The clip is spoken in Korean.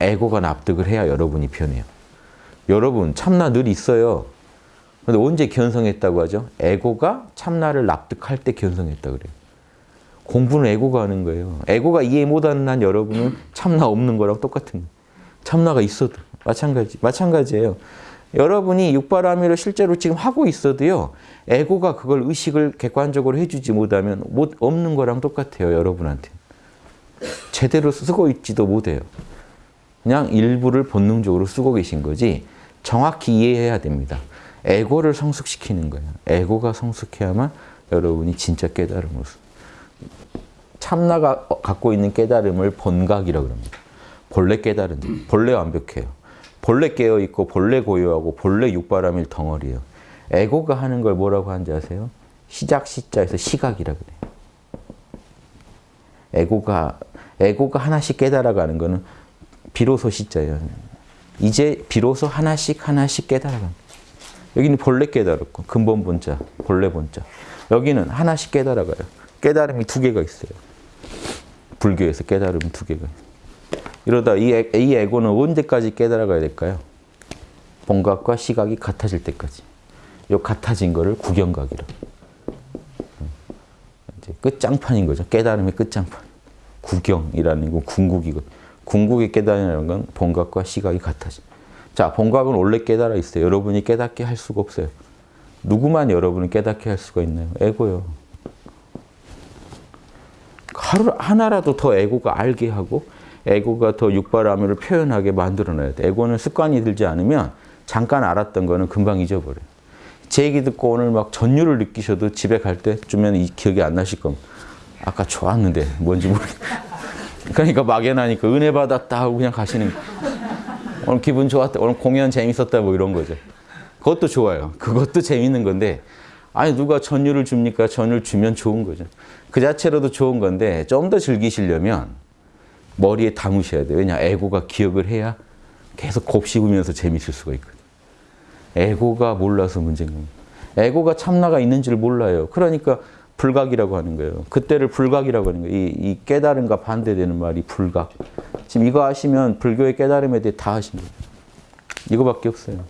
에고가 납득을 해야 여러분이 변해요. 여러분 참나 늘 있어요. 근데 언제 견성했다고 하죠? 에고가 참나를 납득할 때 견성했다 그래요. 공부는 에고가 하는 거예요. 에고가 이해 못하는 한 여러분은 참나 없는 거랑 똑같은 거예요. 참나가 있어도 마찬가지, 마찬가지예요. 여러분이 육바라밀을 실제로 지금 하고 있어도요. 에고가 그걸 의식을 객관적으로 해주지 못하면 못 없는 거랑 똑같아요. 여러분한테. 제대로 쓰고 있지도 못해요. 그냥 일부를 본능적으로 쓰고 계신 거지 정확히 이해해야 됩니다. 에고를 성숙시키는 거예요. 에고가 성숙해야만 여러분이 진짜 깨달음으로 참나가 갖고 있는 깨달음을 본각이라고 합니다. 본래 깨달은 본래 완벽해요. 본래 깨어있고 본래 고요하고 본래 육바람일 덩어리예요. 에고가 하는 걸 뭐라고 하는지 아세요? 시작 시자에서 시각이라 그래요. 에고가 에고가 하나씩 깨달아가는 거는 비로소 시자예요. 이제 비로소 하나씩 하나씩 깨달아가는 여기는 본래 깨달았고 근본 본자, 본래 본자. 여기는 하나씩 깨달아가요. 깨달음이 두 개가 있어요. 불교에서 깨달음이 두 개가 있어요. 이러다 이, 에, 이 에고는 언제까지 깨달아가야 될까요? 본각과 시각이 같아질 때까지. 요 같아진 거를 구경각이라. 이제 끝장판인 거죠. 깨달음의 끝장판. 구경이라는 건 궁극이고 궁극의 깨달음이라는 건 본각과 시각이 같아져. 자, 본각은 원래 깨달아 있어요. 여러분이 깨닫게 할 수가 없어요. 누구만 여러분을 깨닫게 할 수가 있나요? 에고요. 하루 하나라도 더 에고가 알게 하고 에고가 더 육바라밀을 표현하게 만들어놔야 돼. 에고는 습관이 들지 않으면 잠깐 알았던 거는 금방 잊어버려요. 제 얘기 듣고 오늘 막 전율을 느끼셔도 집에 갈 때쯤에는 이 기억이 안 나실 겁니다. 아까 좋았는데 뭔지 모르겠 그러니까 막연하니까 은혜 받았다 하고 그냥 가시는 오늘 기분 좋았다. 오늘 공연 재밌었다 뭐 이런 거죠. 그것도 좋아요. 그것도 재밌는 건데 아니 누가 전율을 줍니까? 전율 주면 좋은 거죠. 그 자체로도 좋은 건데 좀 더 즐기시려면 머리에 담으셔야 돼요. 왜냐 에고가 기억을 해야 계속 곱씹으면서 재밌을 수가 있거든요. 에고가 몰라서 문제인 겁니다. 에고가 참나가 있는지를 몰라요. 그러니까 불각이라고 하는 거예요. 그때를 불각이라고 하는 거예요. 이, 이 깨달음과 반대되는 말이 불각. 지금 이거 하시면 불교의 깨달음에 대해 다 하신 거예요. 이거밖에 없어요.